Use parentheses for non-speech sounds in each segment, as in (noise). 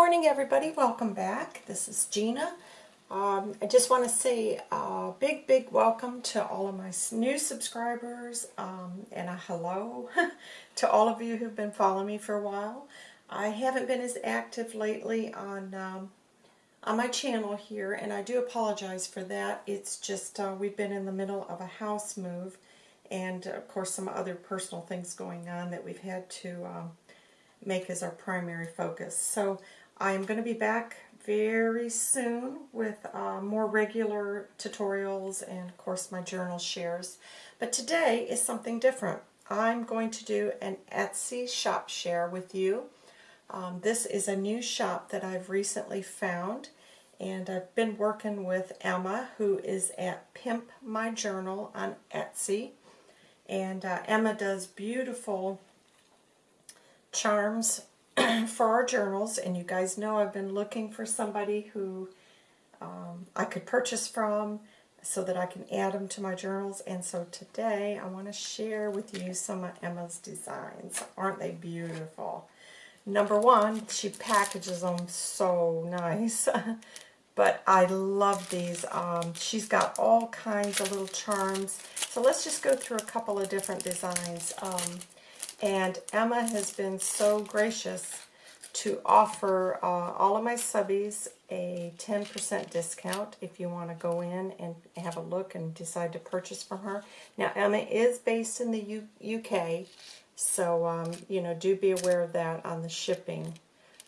morning, everybody. Welcome back. This is Gina. Um, I just want to say a big, big welcome to all of my new subscribers um, and a hello (laughs) to all of you who've been following me for a while. I haven't been as active lately on um, on my channel here, and I do apologize for that. It's just uh, we've been in the middle of a house move, and of course some other personal things going on that we've had to um, make as our primary focus. So I'm going to be back very soon with uh, more regular tutorials and of course my journal shares. But today is something different. I'm going to do an Etsy shop share with you. Um, this is a new shop that I've recently found and I've been working with Emma who is at Pimp My Journal on Etsy and uh, Emma does beautiful charms (clears throat) for our journals, and you guys know I've been looking for somebody who um, I could purchase from so that I can add them to my journals. And so today I want to share with you some of Emma's designs. Aren't they beautiful? Number one, she packages them so nice. (laughs) but I love these. Um, she's got all kinds of little charms. So let's just go through a couple of different designs. Um, and Emma has been so gracious to offer uh, all of my subbies a 10% discount if you want to go in and have a look and decide to purchase from her. Now, Emma is based in the U UK, so, um, you know, do be aware of that on the shipping.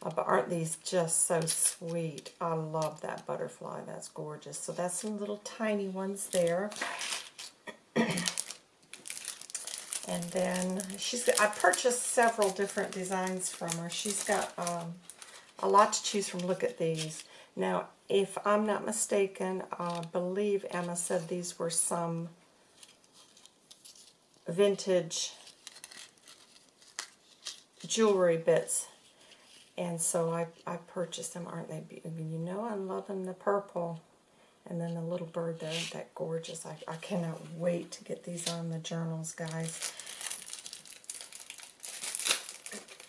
Uh, but aren't these just so sweet? I love that butterfly. That's gorgeous. So that's some little tiny ones there. (clears throat) And then she's I purchased several different designs from her. She's got um, a lot to choose from. Look at these. Now, if I'm not mistaken, I believe Emma said these were some vintage jewelry bits. And so I, I purchased them. Aren't they beautiful? You know I'm loving the purple. And then the little bird there, that gorgeous. I, I cannot wait to get these on the journals, guys. (clears throat)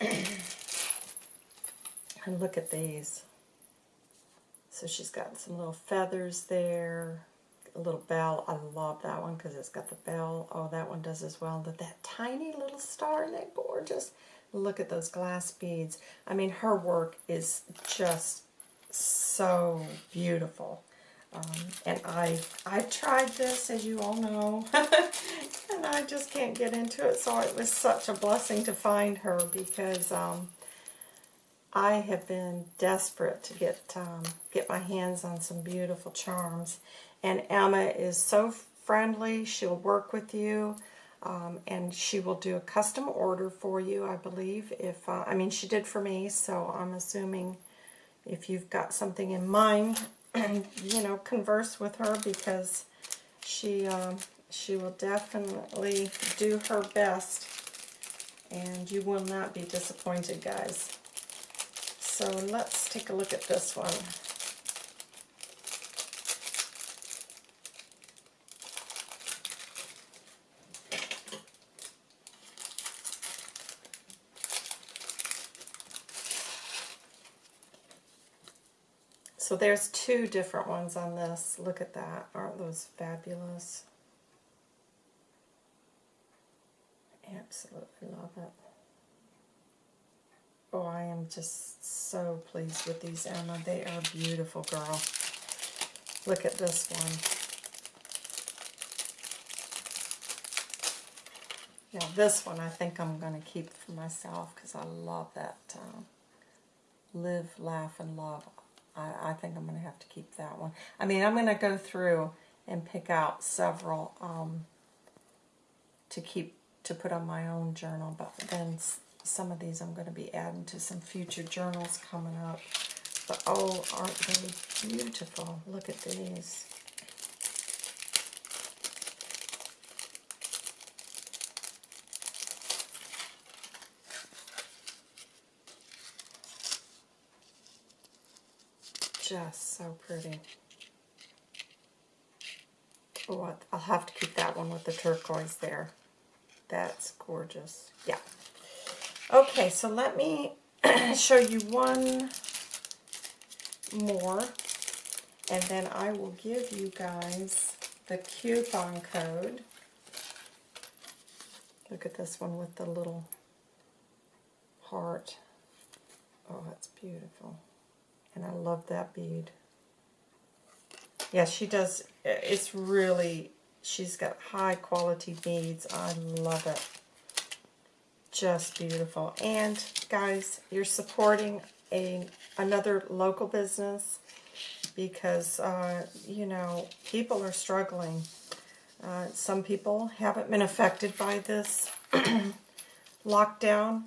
and look at these. So she's got some little feathers there, a little bell. I love that one because it's got the bell. Oh, that one does as well. But that tiny little star, that gorgeous? Look at those glass beads. I mean, her work is just so beautiful. Um, and I I tried this, as you all know, (laughs) and I just can't get into it. So it was such a blessing to find her because um, I have been desperate to get um, get my hands on some beautiful charms. And Emma is so friendly. She'll work with you. Um, and she will do a custom order for you, I believe. If uh, I mean, she did for me, so I'm assuming if you've got something in mind, and you know converse with her because she um, she will definitely do her best. And you will not be disappointed guys. So let's take a look at this one So there's two different ones on this. Look at that. Aren't those fabulous? Absolutely love it. Oh, I am just so pleased with these, Emma. They are beautiful, girl. Look at this one. Now this one I think I'm going to keep for myself because I love that uh, live, laugh, and love. I, I think I'm going to have to keep that one. I mean, I'm going to go through and pick out several um, to keep to put on my own journal, but then some of these I'm going to be adding to some future journals coming up. But oh, aren't they beautiful? Look at these. Just so pretty. Oh, I'll have to keep that one with the turquoise there. That's gorgeous. Yeah. Okay, so let me (clears throat) show you one more. And then I will give you guys the coupon code. Look at this one with the little heart. Oh, that's beautiful. And I love that bead. Yeah, she does, it's really, she's got high quality beads. I love it. Just beautiful. And guys, you're supporting a another local business because, uh, you know, people are struggling. Uh, some people haven't been affected by this (clears throat) lockdown.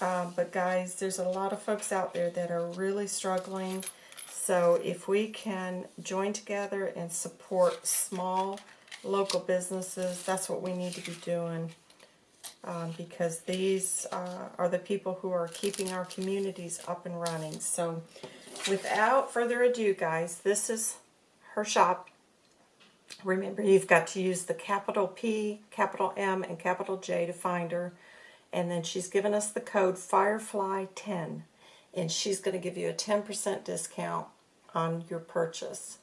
Uh, but guys, there's a lot of folks out there that are really struggling. So if we can join together and support small local businesses, that's what we need to be doing. Um, because these uh, are the people who are keeping our communities up and running. So without further ado, guys, this is her shop. Remember, you've got to use the capital P, capital M, and capital J to find her. And then she's given us the code Firefly10. And she's going to give you a 10% discount on your purchase.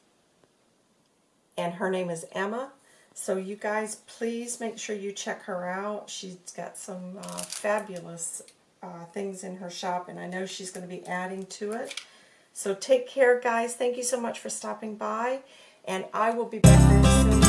And her name is Emma. So you guys, please make sure you check her out. She's got some uh, fabulous uh, things in her shop. And I know she's going to be adding to it. So take care, guys. Thank you so much for stopping by. And I will be back very soon.